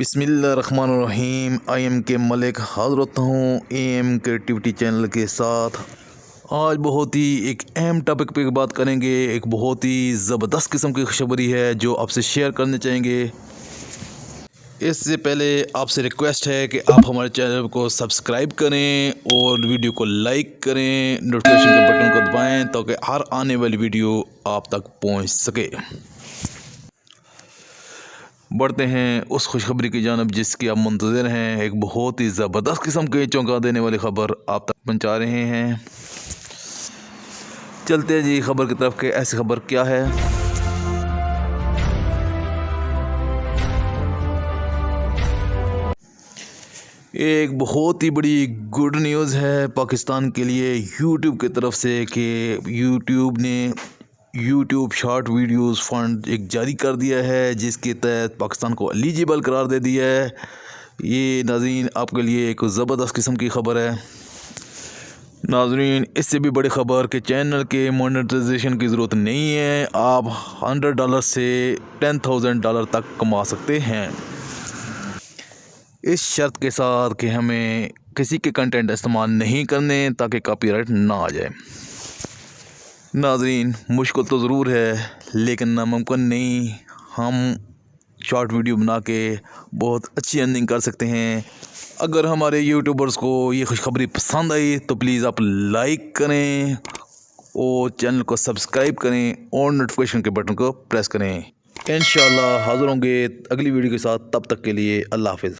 بسم اللہ الرحمن الرحیم۔ آئی ایم کے ملک حضرت ہوں اے ایم کریٹیوٹی چینل کے ساتھ۔ آج بہت ہی ایک اہم ٹاپک پہ بات کریں گے۔ ایک بہت ہی زبردست قسم کی خوشخبری ہے جو آپ سے شیئر کرنے چاہیں گے۔ اس سے پہلے آپ سے ریکویسٹ ہے کہ آپ ہمارے چینل کو سبسکرائب کریں اور ویڈیو کو لائک کریں نوٹیفیکیشن کے بٹن کو دبائیں تاکہ ہر آنے والی ویڈیو آپ تک پہنچ سکے۔ بڑھتے ہیں۔ اس خوشخبری کی جانب جس کی آپ منتظر ہیں، ایک بہت ہی زبردست قسم کے چونکا دینے والی خبر آپ تک پہنچا رہے ہیں۔ چلتے ہیں جی خبر کی طرف کہ ایسی خبر کیا ہے؟ ایک بہت ہی بڑی گڈ نیوز ہے پاکستان کے لیے۔ یوٹیوب کی طرف سے کہ یوٹیوب نے یوٹیوب شارٹ ویڈیوز فنڈ ایک جاری کر دیا ہے، جس کے تحت پاکستان کو ایلیجیبل قرار دے دیا ہے۔ یہ ناظرین، آپ کے لیے ایک زبردست قسم کی خبر ہے۔ ناظرین، اس سے بھی بڑی خبر کہ چینل کے مانیٹائزیشن کی ضرورت نہیں ہے۔ آپ ہنڈریڈ ڈالر سے ٹین تھاؤزنڈ ڈالر تک کما سکتے ہیں۔ اس شرط کے ساتھ کہ ہمیں کسی کے کنٹینٹ استعمال نہیں کرنے تاکہ کاپی رائٹ نہ آ جائے۔ ناظرین، مشکل تو ضرور ہے، لیکن ناممکن نہیں۔ ہم شارٹ ویڈیو بنا کے بہت اچھی ارننگ کر سکتے ہیں۔ اگر ہمارے یوٹیوبرز کو یہ خوشخبری پسند آئی، تو پلیز آپ لائک کریں اور چینل کو سبسکرائب کریں اور نوٹیفیکیشن کے بٹن کو پریس کریں۔ انشاءاللہ حاضر ہوں گے اگلی ویڈیو کے ساتھ۔ تب تک کے لیے اللہ حافظ۔